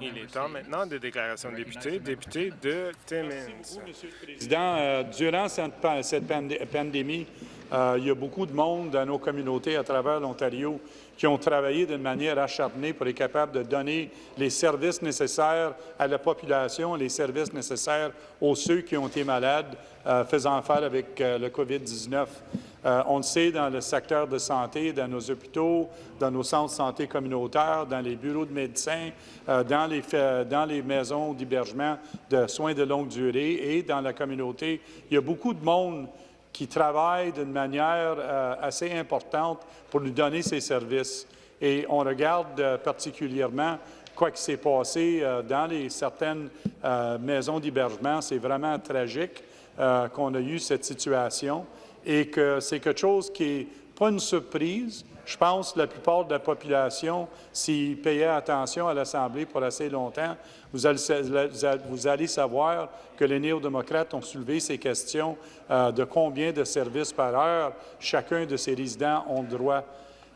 Il est temps maintenant de déclaration de député. Député de Timmins. Monsieur le Président, euh, durant cette, cette pandémie, euh, il y a beaucoup de monde dans nos communautés à travers l'Ontario qui ont travaillé d'une manière acharnée pour être capables de donner les services nécessaires à la population, les services nécessaires aux ceux qui ont été malades, euh, faisant affaire avec euh, le COVID-19. Euh, on le sait dans le secteur de santé, dans nos hôpitaux, dans nos centres de santé communautaires, dans les bureaux de médecins, dans, les, dans les maisons d'hébergement de soins de longue durée et dans la communauté. Il y a beaucoup de monde qui travaillent d'une manière euh, assez importante pour nous donner ces services. Et on regarde euh, particulièrement quoi qui s'est passé euh, dans les, certaines maisons d'hébergement. C'est vraiment tragique qu'on a eu cette situation et que c'est quelque chose qui n'est pas une surprise, je pense que la plupart de la population, s'ils payaient attention à l'Assemblée pour assez longtemps, vous allez, savoir que les néo-démocrates ont soulevé ces questions euh, de combien de services par heure chacun de ces résidents ont droit.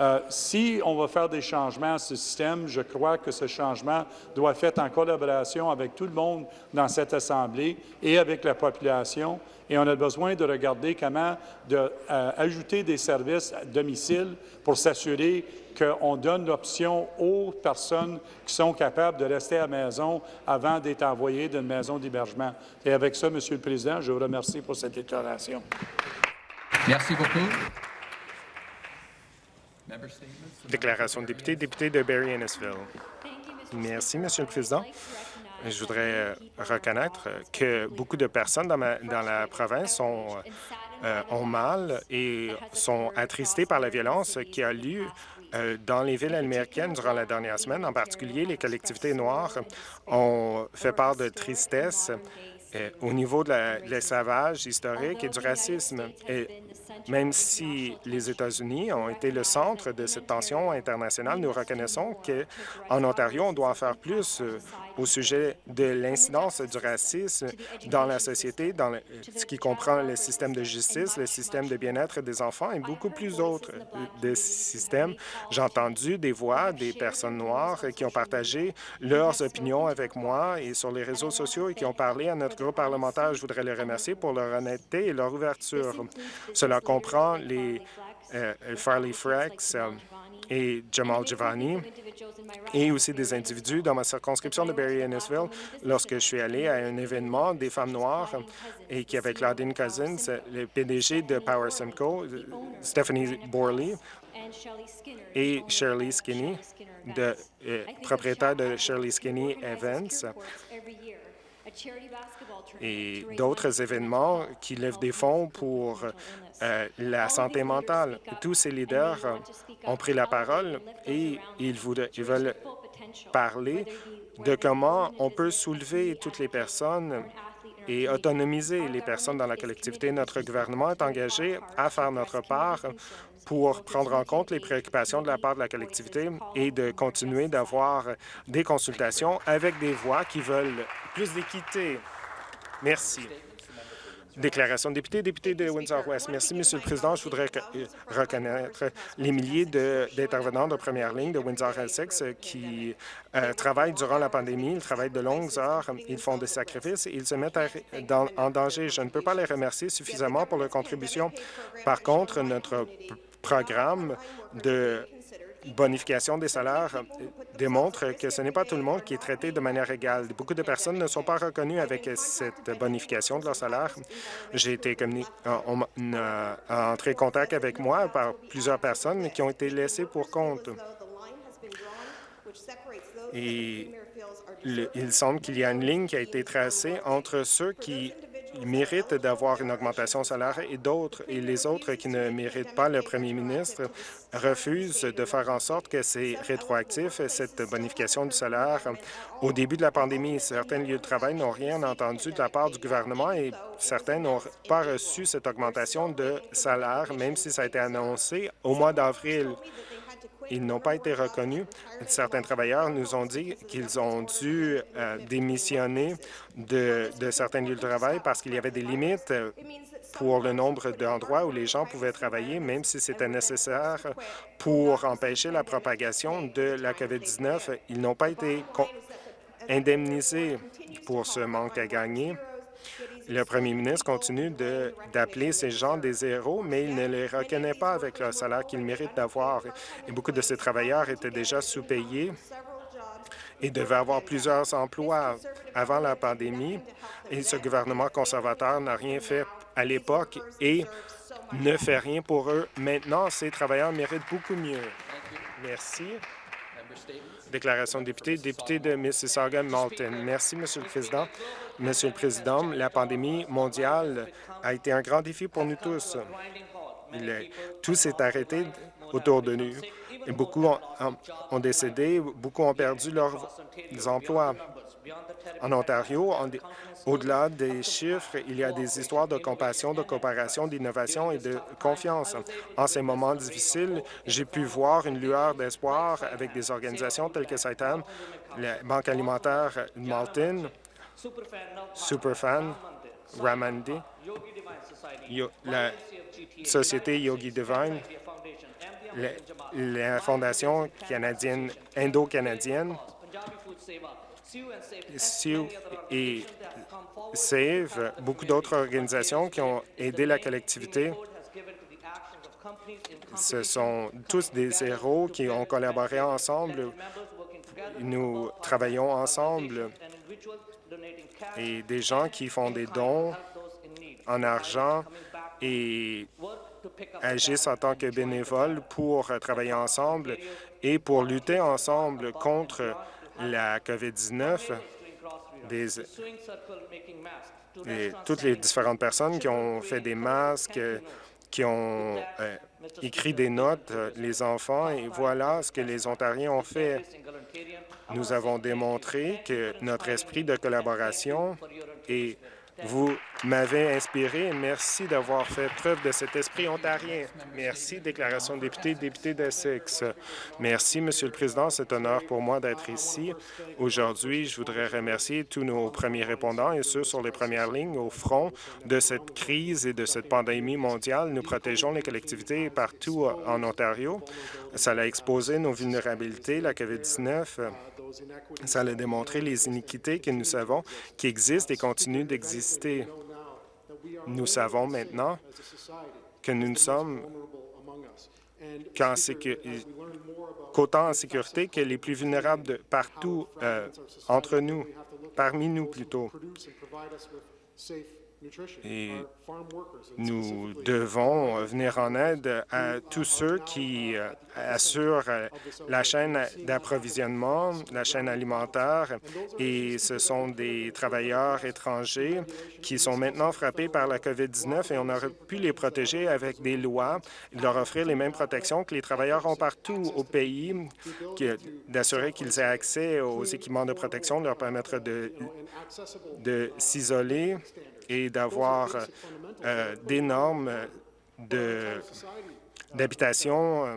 Euh, si on va faire des changements à ce système, je crois que ce changement doit être fait en collaboration avec tout le monde dans cette Assemblée et avec la population. Et on a besoin de regarder comment de, euh, ajouter des services à domicile pour s'assurer qu'on donne l'option aux personnes qui sont capables de rester à la maison avant d'être envoyées d'une maison d'hébergement. Et avec ça, Monsieur le Président, je vous remercie pour cette déclaration. Merci beaucoup. Déclaration de député, député de Barry Innisville. Merci, Monsieur le Président. Je voudrais euh, reconnaître que beaucoup de personnes dans, la province euh, ont mal et sont attristées par la violence qui a lieu euh, dans les villes américaines durant la dernière semaine. En particulier, les collectivités noires ont fait part de tristesse au niveau de l'esclavage historique et du racisme. Même si les États-Unis ont été le centre de cette tension internationale, nous reconnaissons qu'en Ontario, on doit faire plus euh, au sujet de l'incidence du racisme dans la société, dans ce qui comprend le système de justice, le système de bien-être des enfants et beaucoup plus d'autres euh, systèmes. J'ai entendu des voix des personnes noires qui ont partagé leurs opinions avec moi et sur les réseaux sociaux et qui ont parlé à notre groupe parlementaire. Je voudrais les remercier pour leur honnêteté et leur ouverture. Cela comprend les Farley Frex, euh, et Jamal Giovanni, et aussi des individus dans ma circonscription de Barry Innisville lorsque je suis allé à un événement des femmes noires et qui avait Claudine Cousins, le PDG de Power Simcoe, Stephanie Borley et Shirley Skinny, de, euh, propriétaire de Shirley Skinny Events et d'autres événements qui lèvent des fonds pour euh, la santé mentale. Tous ces leaders ont pris la parole et ils, ils veulent parler de comment on peut soulever toutes les personnes et autonomiser les personnes dans la collectivité. Notre gouvernement est engagé à faire notre part pour prendre en compte les préoccupations de la part de la collectivité et de continuer d'avoir des consultations avec des voix qui veulent plus d'équité. Merci. Déclaration de député, député de Windsor-West. Merci, Monsieur le Président. Je voudrais reconnaître les milliers d'intervenants de, première ligne de Windsor-Essex qui euh, travaillent durant la pandémie. Ils travaillent de longues heures, ils font des sacrifices et ils se mettent en danger. Je ne peux pas les remercier suffisamment pour leur contribution. Par contre, notre programme de bonification des salaires démontre que ce n'est pas tout le monde qui est traité de manière égale. Beaucoup de personnes ne sont pas reconnues avec cette bonification de leur salaire. J'ai été on, entré en contact avec moi par plusieurs personnes qui ont été laissées pour compte. Et il semble qu'il y a une ligne qui a été tracée entre ceux qui méritent d'avoir une augmentation salaire et d'autres, et les autres qui ne méritent pas, le premier ministre refuse de faire en sorte que c'est rétroactif, cette bonification du salaire. Au début de la pandémie, certains lieux de travail n'ont rien entendu de la part du gouvernement et certains n'ont pas reçu cette augmentation de salaire, même si ça a été annoncé au mois d'avril. Ils n'ont pas été reconnus. Certains travailleurs nous ont dit qu'ils ont dû euh, démissionner de, de certains lieux de travail parce qu'il y avait des limites pour le nombre d'endroits où les gens pouvaient travailler, même si c'était nécessaire pour empêcher la propagation de la COVID-19. Ils n'ont pas été indemnisés pour ce manque à gagner. Le premier ministre continue d'appeler ces gens des héros, mais il ne les reconnaît pas avec le salaire qu'ils méritent d'avoir. Et beaucoup de ces travailleurs étaient déjà sous-payés et devaient avoir plusieurs emplois avant la pandémie. Et ce gouvernement conservateur n'a rien fait à l'époque et ne fait rien pour eux. Maintenant, ces travailleurs méritent beaucoup mieux. Merci. Déclaration de député, député de Mississauga-Malton. Merci, Monsieur le Président. Monsieur le Président, la pandémie mondiale a été un grand défi pour nous tous. tout s'est arrêté autour de nous. Et beaucoup ont, décédé, beaucoup ont perdu leurs emplois. En Ontario, au-delà des chiffres, il y a des histoires de compassion, de coopération, d'innovation et de confiance. En ces moments difficiles, j'ai pu voir une lueur d'espoir avec des organisations telles que Saitam, la Banque alimentaire Malton, Superfan, Ramandi, la Société Yogi Divine, la Fondation canadienne, indo-canadienne, Sioux et SAVE, beaucoup d'autres organisations qui ont aidé la collectivité. Ce sont tous des héros qui ont collaboré ensemble. Nous travaillons ensemble et des gens qui font des dons en argent et agissent en tant que bénévoles pour travailler ensemble et pour lutter ensemble contre la COVID-19, et toutes les différentes personnes qui ont fait des masques, qui ont euh, écrit des notes, euh, les enfants, et voilà ce que les Ontariens ont fait. Nous avons démontré que notre esprit de collaboration est vous m'avez inspiré. Merci d'avoir fait preuve de cet esprit ontarien. Merci. Déclaration de député, député d'Essex. Merci, Monsieur le Président. C'est un honneur pour moi d'être ici. Aujourd'hui, je voudrais remercier tous nos premiers répondants et ceux sur les premières lignes au front de cette crise et de cette pandémie mondiale. Nous protégeons les collectivités partout en Ontario. Ça a exposé nos vulnérabilités, la COVID-19 ça a démontré les iniquités que nous savons qui existent et continuent d'exister. Nous savons maintenant que nous ne sommes qu'autant en sécurité que les plus vulnérables partout euh, entre nous, parmi nous plutôt. Et nous devons venir en aide à tous ceux qui euh, assurent euh, la chaîne d'approvisionnement, la chaîne alimentaire, et ce sont des travailleurs étrangers qui sont maintenant frappés par la COVID-19 et on aurait pu les protéger avec des lois, leur offrir les mêmes protections que les travailleurs ont partout au pays, d'assurer qu'ils aient accès aux équipements de protection, leur permettre de, de s'isoler et d'avoir euh, des normes d'habitation euh,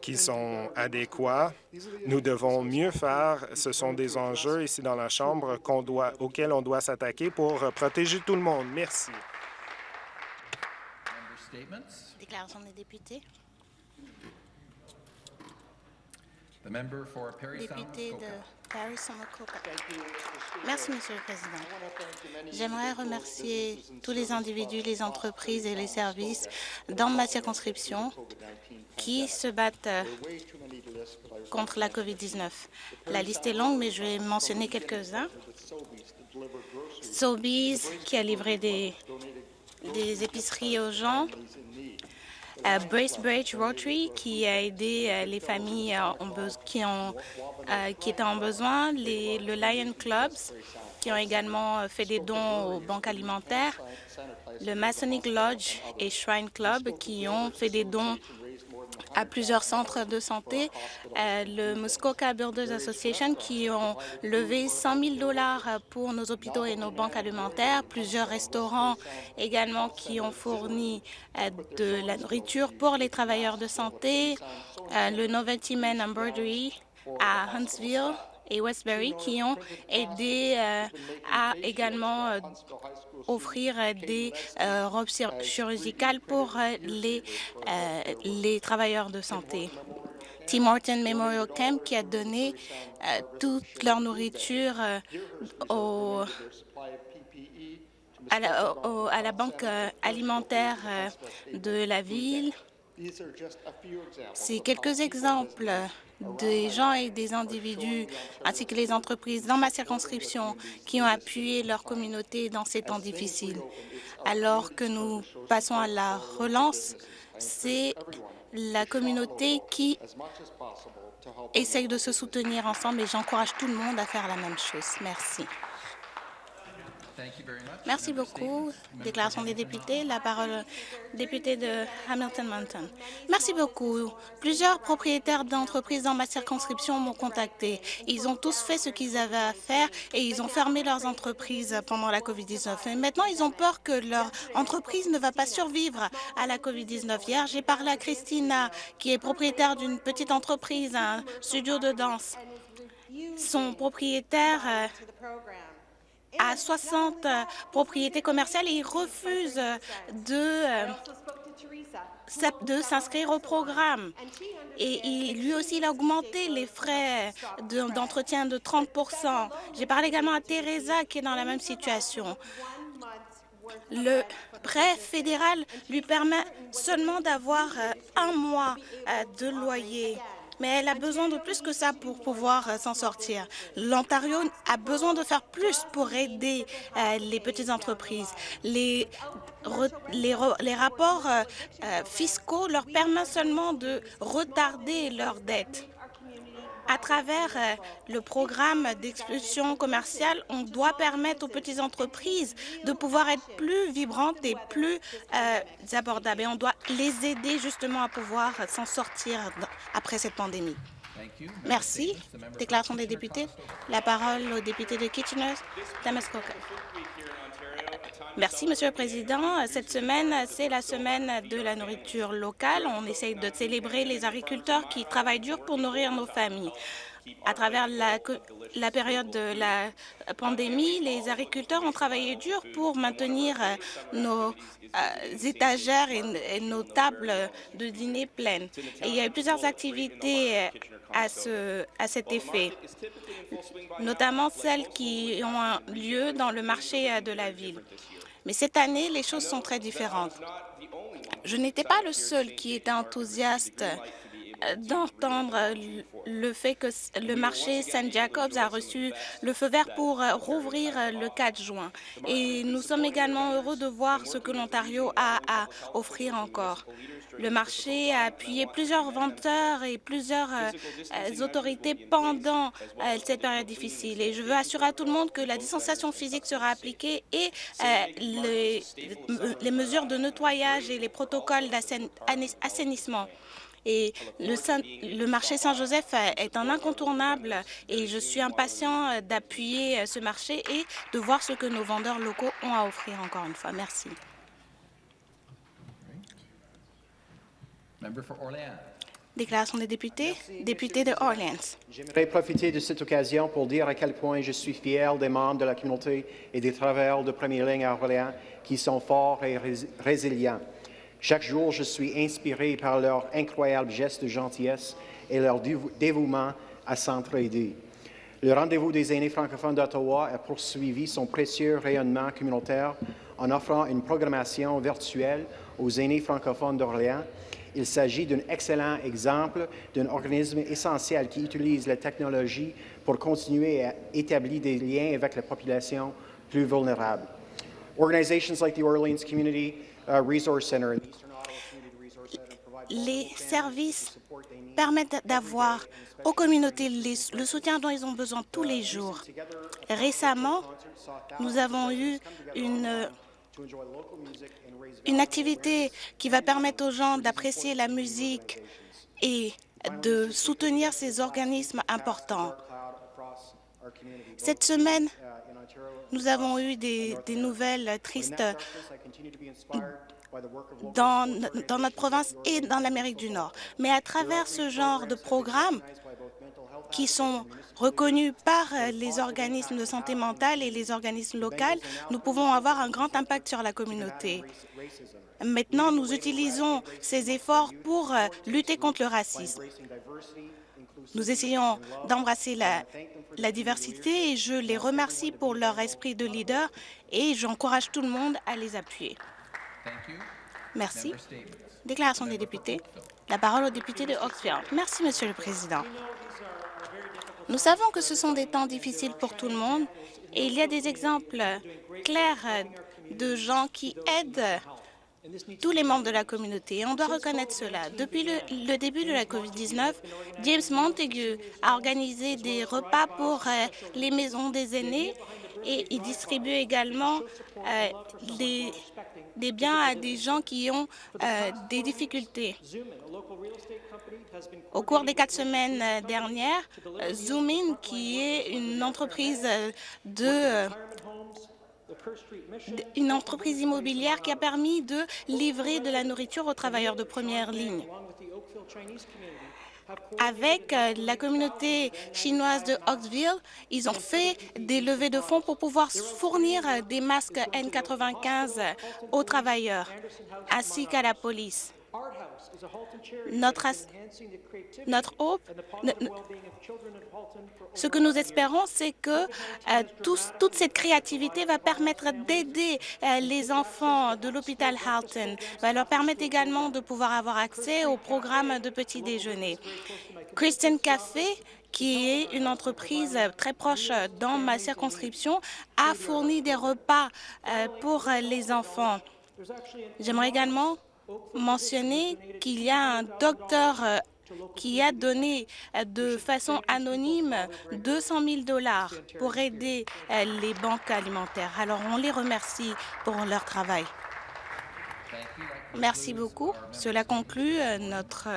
qui sont adéquats. Nous devons mieux faire. Ce sont des enjeux ici dans la Chambre doit, auxquels on doit s'attaquer pour protéger tout le monde. Merci. Déclaration des députés. Député de Merci, Monsieur le Président. J'aimerais remercier tous les individus, les entreprises et les services dans ma circonscription qui se battent euh, contre la COVID-19. La liste est longue, mais je vais mentionner quelques-uns. Sobeys, qui a livré des, épiceries aux gens, Bracebridge Rotary qui a aidé euh, les familles euh, qui, ont, qui étaient en besoin, les, le Lion Clubs qui ont également fait des dons aux banques alimentaires, le Masonic Lodge et Shrine Club qui ont fait des dons à plusieurs centres de santé, euh, le Muskoka Builders Association qui ont levé 100 000 dollars pour nos hôpitaux et nos banques alimentaires, plusieurs restaurants également qui ont fourni euh, de la nourriture pour les travailleurs de santé, euh, le Novelty Men Embroidery à Huntsville et Westbury qui ont aidé euh, à également euh, offrir des robes chirurgicales pour les, les travailleurs de santé. Tim Horton Memorial Camp qui a donné toute leur nourriture à, la, à la banque alimentaire de la ville. C'est quelques exemples des gens et des individus, ainsi que les entreprises dans ma circonscription qui ont appuyé leur communauté dans ces temps difficiles. Alors que nous passons à la relance, c'est la communauté qui essaye de se soutenir ensemble et j'encourage tout le monde à faire la même chose. Merci. Merci beaucoup. Déclaration des députés. La parole député de Hamilton Mountain. Merci beaucoup. Plusieurs propriétaires d'entreprises dans ma circonscription m'ont contacté. Ils ont tous fait ce qu'ils avaient à faire et ils ont fermé leurs entreprises pendant la COVID-19. Et maintenant, ils ont peur que leur entreprise ne va pas survivre à la COVID-19. Hier, j'ai parlé à Christina, qui est propriétaire d'une petite entreprise, un studio de danse. Son propriétaire euh, à 60 euh, propriétés commerciales et il refuse de, euh, de s'inscrire au programme. Et lui aussi, il a augmenté les frais d'entretien de, 30% J'ai parlé également à Teresa qui est dans la même situation. Le prêt fédéral lui permet seulement d'avoir euh, un mois de loyer mais elle a besoin de plus que ça pour pouvoir euh, s'en sortir. L'Ontario a besoin de faire plus pour aider euh, les petites entreprises. Les, les, rapports euh, fiscaux leur permettent seulement de retarder leurs dettes à travers euh, le programme d'expulsion commerciale, on doit permettre aux petites entreprises de pouvoir être plus vibrantes et plus euh, abordables. Et on doit les aider justement à pouvoir s'en sortir après cette pandémie. Merci. Déclaration des députés. La parole au député de Kitchener, Damaskoka. Merci, Monsieur le Président. Cette semaine, c'est la semaine de la nourriture locale. On essaye de célébrer les agriculteurs qui travaillent dur pour nourrir nos familles. À travers la, période de la pandémie, les agriculteurs ont travaillé dur pour maintenir euh, nos euh, étagères et, nos tables de dîner pleines. Il y a eu plusieurs activités euh, à, à cet effet, notamment celles qui ont lieu dans le marché de la ville. Mais cette année, les choses sont très différentes. Je n'étais pas le seul qui était enthousiaste d'entendre le fait que le marché Saint Jacobs a reçu le feu vert pour euh, rouvrir euh, le 4 juin. Et nous sommes également heureux de voir ce que l'Ontario a à offrir encore. Le marché a appuyé plusieurs vendeurs et plusieurs autorités pendant cette période difficile. Et je veux assurer à tout le monde que la distanciation physique sera appliquée et les mesures de nettoyage et les protocoles d'assainissement. Et le, marché Saint-Joseph est un incontournable et je suis impatient d'appuyer ce marché et de voir ce que nos vendeurs locaux ont à offrir encore une fois. Merci. Déclaration des députés. Député de Orleans. J'aimerais profiter de cette occasion pour dire à quel point je suis fier des membres de la communauté et des travailleurs de première ligne à Orléans qui sont forts et résilients. Chaque jour, je suis inspiré par leur incroyable geste de gentillesse et leur dévouement à s'entraider. Le rendez-vous des aînés francophones d'Ottawa a poursuivi son précieux rayonnement communautaire en offrant une programmation virtuelle aux aînés francophones d'Orléans. Il s'agit d'un excellent exemple d'un organisme essentiel qui utilise la technologie pour continuer à établir des liens avec la population plus vulnérable. Organizations like the Orleans Community les services permettent d'avoir aux communautés le soutien dont ils ont besoin tous les jours. Récemment, nous avons eu une, une activité qui va permettre aux gens d'apprécier la musique et de soutenir ces organismes importants. Cette semaine, nous avons eu des, nouvelles tristes dans, dans, notre province et dans l'Amérique du Nord. Mais à travers ce genre de programmes qui sont reconnus par les organismes de santé mentale et les organismes locaux, nous pouvons avoir un grand impact sur la communauté. Maintenant, nous utilisons ces efforts pour lutter contre le racisme. Nous essayons d'embrasser la, la, diversité et je les remercie pour leur esprit de leader et j'encourage tout le monde à les appuyer. Merci. Déclaration des députés. La parole au député de Oxford. Merci, Monsieur le Président. Nous savons que ce sont des temps difficiles pour tout le monde et il y a des exemples clairs de gens qui aident tous les membres de la communauté. On doit reconnaître cela. Depuis le, début de la COVID-19, James Montague a organisé des repas pour euh, les maisons des aînés et il distribue également euh, des, des, biens à des gens qui ont euh, des difficultés. Au cours des quatre semaines dernières, Zoomin, qui est une entreprise de une entreprise immobilière qui a permis de livrer de la nourriture aux travailleurs de première ligne. Avec euh, la communauté chinoise de Oxville, ils ont fait des levées de fonds pour pouvoir fournir des masques N95 aux travailleurs ainsi qu'à la police. Notre, notre hope, ce que nous espérons, c'est que euh, toute cette créativité va permettre d'aider euh, les enfants de l'hôpital Halton, va leur permettre également de pouvoir avoir accès au programme de petit déjeuner. Christian Café qui est une entreprise très proche dans ma circonscription, a fourni des repas euh, pour les enfants. J'aimerais également mentionner qu'il y a un docteur euh, qui a donné euh, de façon anonyme 200 000 dollars pour aider euh, les banques alimentaires. Alors, on les remercie pour leur travail. Merci beaucoup. Cela conclut notre